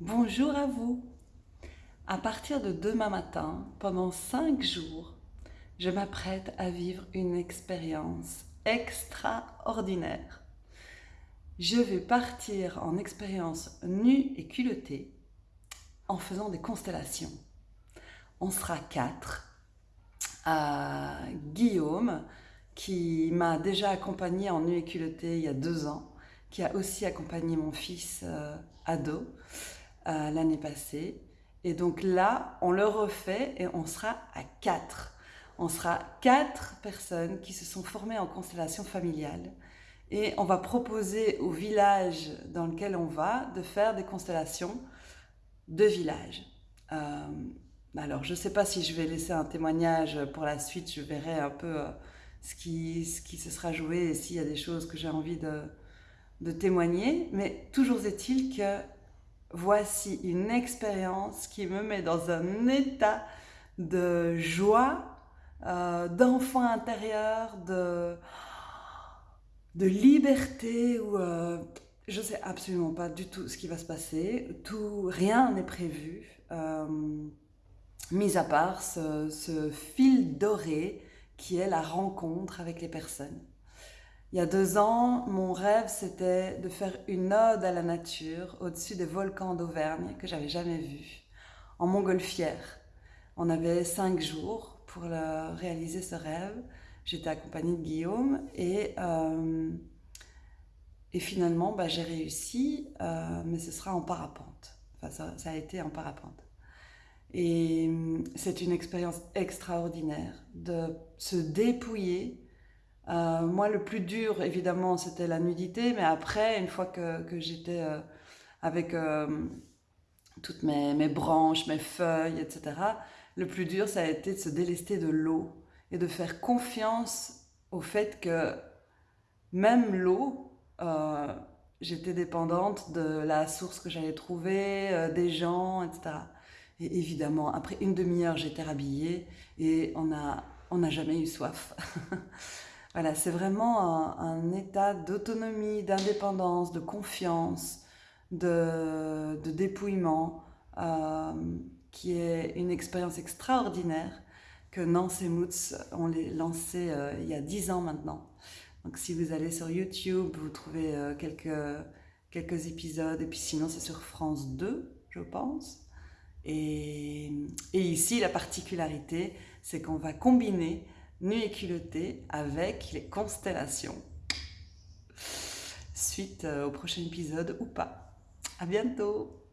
Bonjour à vous. À partir de demain matin, pendant cinq jours, je m'apprête à vivre une expérience extraordinaire. Je vais partir en expérience nue et culottée en faisant des constellations. On sera quatre. Guillaume, qui m'a déjà accompagné en nue et culottée il y a deux ans, qui a aussi accompagné mon fils euh, ado euh, l'année passée. Et donc là, on le refait et on sera à quatre. On sera quatre personnes qui se sont formées en constellation familiale. Et on va proposer au village dans lequel on va de faire des constellations de village. Euh, alors, je ne sais pas si je vais laisser un témoignage pour la suite. Je verrai un peu ce, qui, ce qui se sera joué et s'il y a des choses que j'ai envie de, de témoigner, mais toujours est-il que voici une expérience qui me met dans un état de joie, euh, d'enfant intérieur, de, liberté, où euh, je ne sais absolument pas du tout ce qui va se passer, tout, rien n'est prévu, euh, mis à part ce fil doré qui est la rencontre avec les personnes. Il y a deux ans, mon rêve, c'était de faire une ode à la nature au-dessus des volcans d'Auvergne que j'avais jamais vus, en montgolfière. On avait cinq jours pour réaliser ce rêve. J'étais accompagnée de Guillaume et, euh, et finalement, bah, j'ai réussi, euh, mais ce sera en parapente. Enfin, ça, ça a été en parapente. Et c'est une expérience extraordinaire de se dépouiller euh, moi, le plus dur, évidemment, c'était la nudité, mais après, une fois que, j'étais euh, avec euh, toutes mes, branches, mes feuilles, etc., le plus dur, ça a été de se délester de l'eau et de faire confiance au fait que même l'eau, j'étais dépendante de la source que j'allais trouver, des gens, etc. Et évidemment, après une demi-heure, j'étais rhabillée et on n'a jamais eu soif. Voilà, c'est vraiment un, état d'autonomie, d'indépendance, de confiance, de, dépouillement, euh, qui est une expérience extraordinaire que Nance et Moots ont lancé euh, il y a dix ans maintenant. Donc si vous allez sur YouTube, vous trouvez euh, quelques, quelques épisodes, et puis sinon c'est sur France 2, je pense. Et ici, la particularité, c'est qu'on va combiner Nuit et culottée avec les constellations. Suite euh, au prochain épisode ou pas. À bientôt